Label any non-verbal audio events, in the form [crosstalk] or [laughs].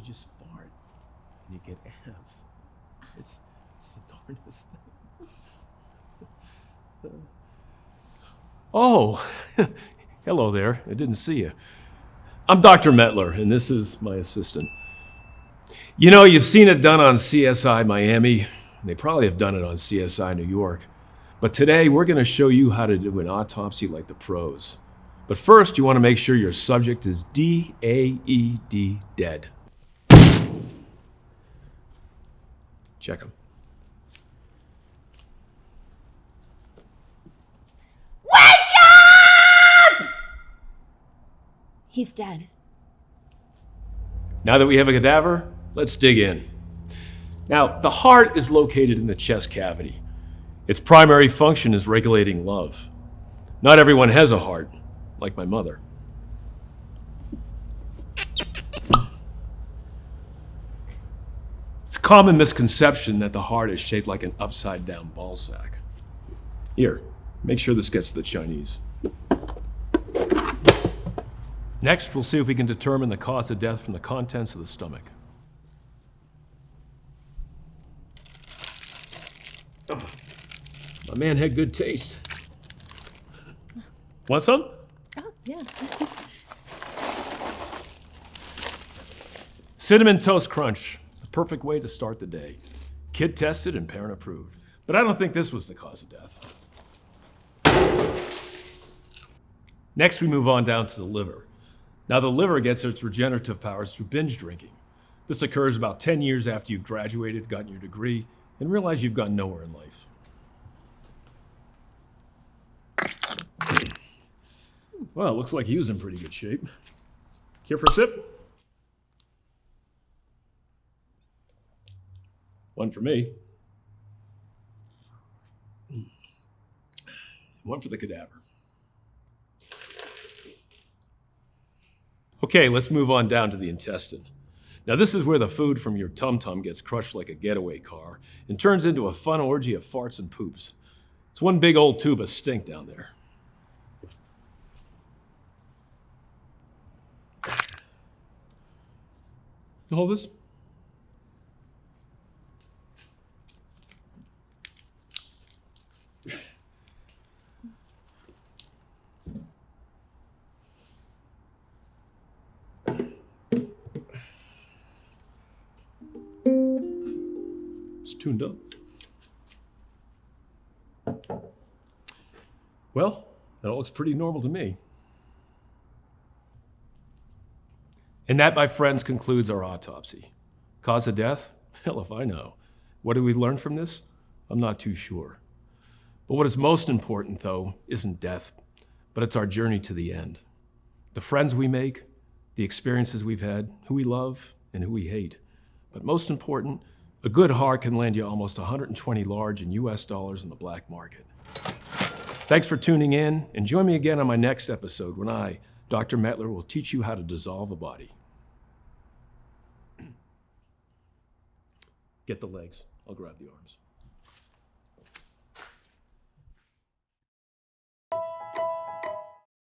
You just fart and you get abs. It's, it's the darndest thing. Oh, [laughs] hello there. I didn't see you. I'm Dr. Metler, and this is my assistant. You know, you've seen it done on CSI Miami. They probably have done it on CSI New York. But today, we're going to show you how to do an autopsy like the pros. But first, you want to make sure your subject is D-A-E-D dead. Check him. He's dead. Now that we have a cadaver, let's dig in. Now, the heart is located in the chest cavity. Its primary function is regulating love. Not everyone has a heart, like my mother. It's a common misconception that the heart is shaped like an upside down ball sack. Here, make sure this gets to the Chinese. Next, we'll see if we can determine the cause of death from the contents of the stomach. Oh, my man had good taste. Want some? Oh, yeah. [laughs] Cinnamon Toast Crunch, perfect way to start the day. Kid tested and parent approved. But I don't think this was the cause of death. Next, we move on down to the liver. Now, the liver gets its regenerative powers through binge drinking. This occurs about 10 years after you've graduated, gotten your degree, and realize you've gone nowhere in life. Well, looks like he was in pretty good shape. Care for a sip? One for me. One for the cadaver. Okay, let's move on down to the intestine. Now, this is where the food from your tum tum gets crushed like a getaway car and turns into a fun orgy of farts and poops. It's one big old tube of stink down there. Hold this? Tuned up. Well, that all looks pretty normal to me. And that, my friends, concludes our autopsy. Cause of death? [laughs] Hell if I know. What did we learn from this? I'm not too sure. But what is most important, though, isn't death, but it's our journey to the end. The friends we make, the experiences we've had, who we love, and who we hate. But most important, a good heart can land you almost 120 large in US dollars in the black market. Thanks for tuning in, and join me again on my next episode when I, Dr. Metler, will teach you how to dissolve a body. [clears throat] Get the legs. I'll grab the arms.